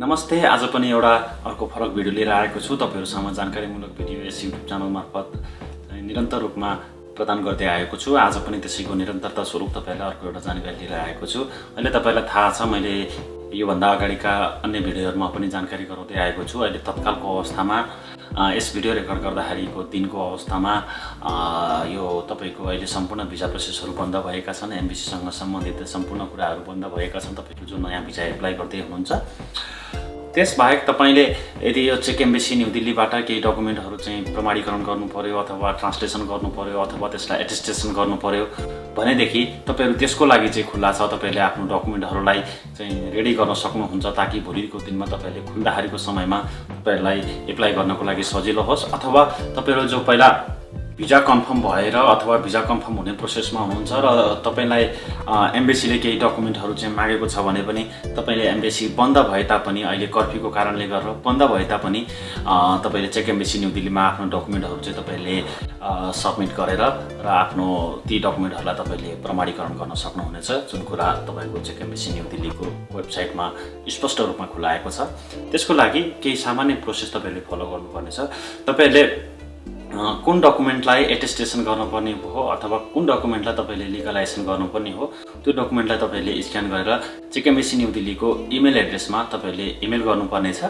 नमस्ते। आज पनि एउटा अर्को फरक भिडियो लिएर आएको छु। तपाईँहरूसँग जानकारीमूलक भिडियो यस युट्युब च्यानल मार्फत निरन्तर रूपमा प्रदान गर्दै आएको छु। आज पनि त्यसैको निरन्तरता स्वरूप तपाईँलाई अर्को एउटा जानकारी लिएर आएको छु। अहिले तपाईँलाई थाहा छ मैले योभन्दा अगाडिका अन्य भिडियोहरूमा पनि जानकारी गराउँदै आएको छु। अहिले तत्कालको अवस्थामा यस भिडियो रेकर्ड गर्दाखेरिको दिनको अवस्थामा यो तपाईँको अहिले सम्पूर्ण भिजा प्रोसेसहरू बन्द भएका छन् एमबिसीसँग सम्बन्धित सम्पूर्ण कुराहरू बन्द भएका छन् तपाईँको जो नयाँ भिजा एप्लाई गर्दै हुनुहुन्छ। त्यसबाहेक तपाईँले यदि यो चेक एम्बेसी न्यू दिल्लीबाट केही डकुमेन्टहरू चाहिँ प्रमाणीकरण गर्नु पर्यो अथवा ट्रान्सलेसन गर्नु पर्यो अथवा त्यसलाई एटेस्टेसन गर्नु पर्यो भनेदेखि तपाईँहरू त्यसको लागि चाहिँ खुल्ला छ। तपाईँले आफ्नो डकुमेन्टहरूलाई चाहिँ रेडी गर्न सक्नुहुन्छ ताकि भोलिको दिनमा तपाईँले खुल्दाखेरिको समयमा तपाईँहरूलाई एप्लाई गर्नको लागि सजिलो होस् अथवा तपाईँहरू जो पहिला भिजा कन्फर्म भएर अथवा भिजा कन्फर्म हुने प्रोसेसमा हुनुहुन्छ र तपाईँलाई एम्बेसीले केही डकुमेन्टहरू चाहिँ मागेको छ भने पनि तपाईँले एम्बेसी बन्द भए तापनि अहिले कर्फ्यूको कारणले गरेर बन्द भए तापनि तपाईँले चेक एम्बेसी न्यू दिल्लीमा आफ्नो डकुमेन्टहरू चाहिँ तपाईँले सब्मिट गरेर र आफ्नो ती डकुमेन्टहरूलाई तपाईँले प्रमाणीकरण गर्न सक्नुहुनेछ जुन कुरा तपाईँको चेक एम्बेसी न्यू दिल्लीको वेबसाइटमा स्पष्ट रूपमा खुलाएको छ। त्यसको लागि केही सामान्य प्रोसेस तपाईँले फलो गर्नुपर्नेछ। तपाईँहरूले कुन डकुमेन्टलाई एटेस्टेसन गर्नुपर्ने हो अथवा कुन डकुमेन्टलाई तपाईँले लिगलाइजेसन गर्नुपर्ने हो त्यो डकुमेन्टलाई तपाईँले स्क्यान गरेर चिकेमेसी न्यू दिल्लीको इमेल एड्रेसमा तपाईँले इमेल गर्नुपर्नेछ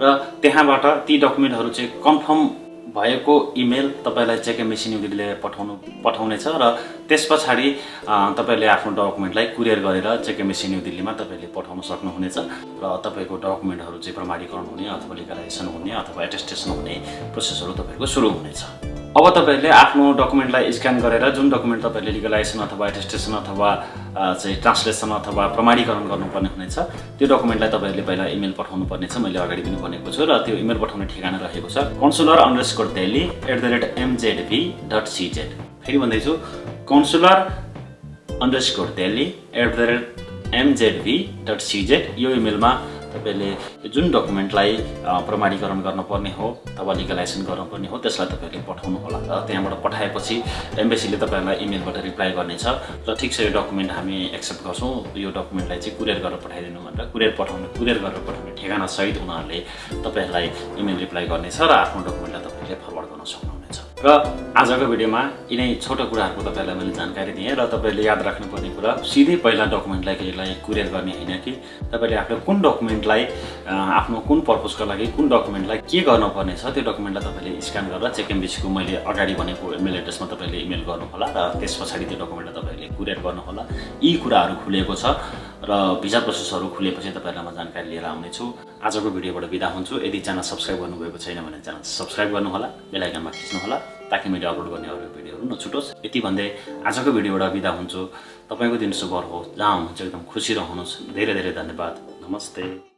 र त्यहाँबाट ती डकुमेन्टहरू चाहिँ कन्फर्म भएको इमेल तपाईँलाई चेकेमेसी न्यू दिल्लीले पठाउनु पठाउनेछ र त्यस पछाडि तपाईँले आफ्नो डकुमेन्टलाई कुरियर गरेर चेकेमेसी न्यू दिल्लीमा तपाईँले पठाउन सक्नुहुनेछ र तपाईँको डकुमेन्टहरू चाहिँ प्रमाणीकरण हुने अथवा लिगलाइजेसन हुने अथवा एटेस्टेसन हुने प्रोसेसहरू तपाईँको सुरु हुनेछ। अब तपाईँहरूले आफ्नो डकुमेन्टलाई स्क्यान गरेर जुन डकुमेन्ट तपाईँले लिगलाइजेसन अथवा एटेस्टेसन अथवा चाहिँ ट्रान्सलेसन अथवा प्रमाणीकरण गर्नुपर्ने हुनेछ त्यो डकुमेन्टलाई तपाईँहरूले पहिला इमेल पठाउनु पर्नेछ मैले अगाडि पनि भनेको छु र त्यो इमेल पठाउने ठेगाना रहेको छ। Consular underscore Delhi at the rate MZV dot CZ फेरि भन्दैछु consular underscore Delhi at the rate MZV dot CZ यो इमेलमा तपाईँले जुन डकुमेन्टलाई प्रमाणीकरण गर्नुपर्ने हो अथवा लिगलाइजेसन गर्नुपर्ने हो त्यसलाई तपाईँले पठाउनु होला र त्यहाँबाट पठाएपछि एम्बेसीले तपाईँहरूलाई इमेलबाट रिप्लाई गर्नेछ। र ठिक छ यो डकुमेन्ट हामी एक्सेप्ट गर्छौँ। यो डकुमेन्टलाई चाहिँ कुरियर गरेर पठाइदिनु भनेर कुरियर पठाउने कुरियर गरेर पठाउने ठेगानासहित उनीहरूले तपाईँहरूलाई इमेल रिप्लाई गर्नेछ र आफ्नो डकुमेन्टलाई तपाईँले फरवर्ड गर्न सक्नुहुनेछ। र आजको भिडियोमा यिनै छोटो कुराहरूको तपाईँलाई मैले जानकारी दिएँ र तपाईँले याद राख्नुपर्ने कुरा सिधै पहिला डकुमेन्टलाई केहीलाई कुरियर गर्ने होइन कि? तपाईँले आफ्नो कुन डकुमेन्टलाई आफ्नो कुन पर्पजको लागि कुन डकुमेन्टलाई के गर्नुपर्ने छ त्यो डकुमेन्टलाई तपाईँले स्क्यान गरेर चेक एम्बेसीको मैले अगाडि भनेको इमेल एड्रेसमा तपाईँले इमेल गर्नुहोला र त्यस पछाडि त्यो डकुमेन्टलाई तपाईँले कुरियर गर्नुहोला। यी कुराहरू खुलेको छ र भिजा प्रोसेसहरू खुलेपछि तपाईँहरूलाई म जानकारी लिएर आउनेछु। आजको भिडियोबाट बिदा हुन्छु। यदि च्यानल सब्सक्राइब गर्नुभएको छैन भने च्यानल सब्सक्राइब गर्नुहोला बेलायकनमा खिच्नुहोला ताकि मैले अपलोड गर्ने अरू भिडियोहरू नछुटोस्। यति भन्दै आजको भिडियोबाट बिदा हुन्छु। तपाईँको दिन शुभ होस् जहाँ हुनुहुन्छ एकदम खुसी रहनुहोस्। धेरै धेरै धन्यवाद। नमस्ते।